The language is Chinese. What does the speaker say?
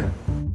看。